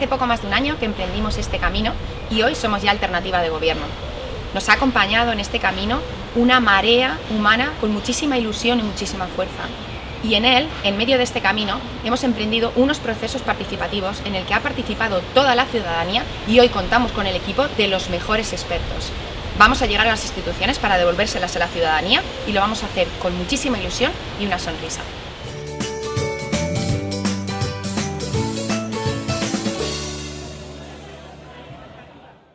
Hace poco más de un año que emprendimos este camino y hoy somos ya alternativa de gobierno. Nos ha acompañado en este camino una marea humana con muchísima ilusión y muchísima fuerza. Y en él, en medio de este camino, hemos emprendido unos procesos participativos en el que ha participado toda la ciudadanía y hoy contamos con el equipo de los mejores expertos. Vamos a llegar a las instituciones para devolvérselas a la ciudadanía y lo vamos a hacer con muchísima ilusión y una sonrisa.